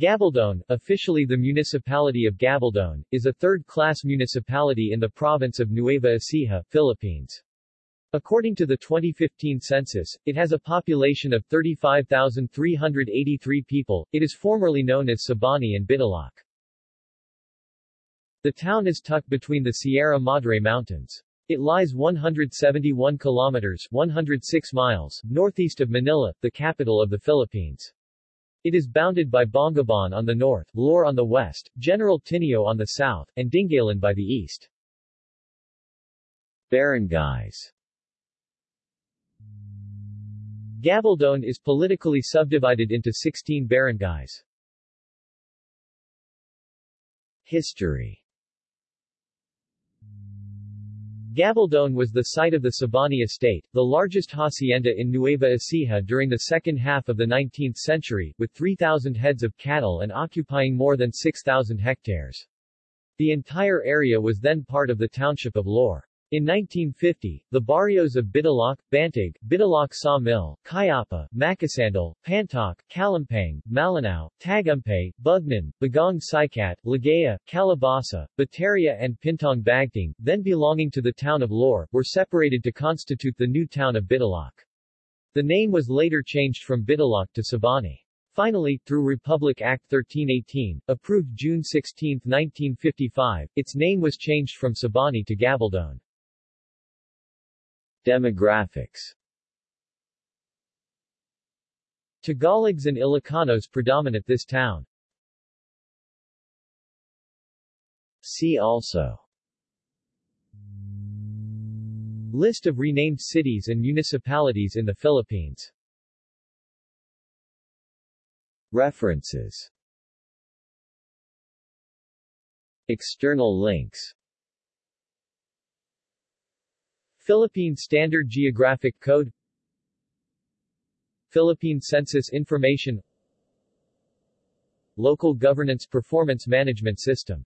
Gabaldon, officially the municipality of Gabaldon, is a third-class municipality in the province of Nueva Ecija, Philippines. According to the 2015 census, it has a population of 35,383 people. It is formerly known as Sabani and Bidalac. The town is tucked between the Sierra Madre Mountains. It lies 171 kilometers 106 miles northeast of Manila, the capital of the Philippines. It is bounded by Bongabon on the north, Laur on the west, General Tinio on the south, and Dingalan by the east. Barangays Gabaldon is politically subdivided into 16 barangays. History Gabaldon was the site of the Sabani estate, the largest hacienda in Nueva Ecija during the second half of the 19th century, with 3,000 heads of cattle and occupying more than 6,000 hectares. The entire area was then part of the township of Laur. In 1950, the barrios of Bidalac, Bantag, Bidalac Sawmill, Kayapa, Makasandal, Pantok, Kalampang, Malinao, Tagumpay, Bugnan, Bagong Sikat, Ligaya, Calabasa, Bateria and Pintong Bagting, then belonging to the town of Laur, were separated to constitute the new town of Bidalac. The name was later changed from Bidalac to Sabani. Finally, through Republic Act 1318, approved June 16, 1955, its name was changed from Sabani to Gabaldon. Demographics. Tagalogs and Ilocanos predominate this town. See also. List of renamed cities and municipalities in the Philippines. References. External links Philippine Standard Geographic Code Philippine Census Information Local Governance Performance Management System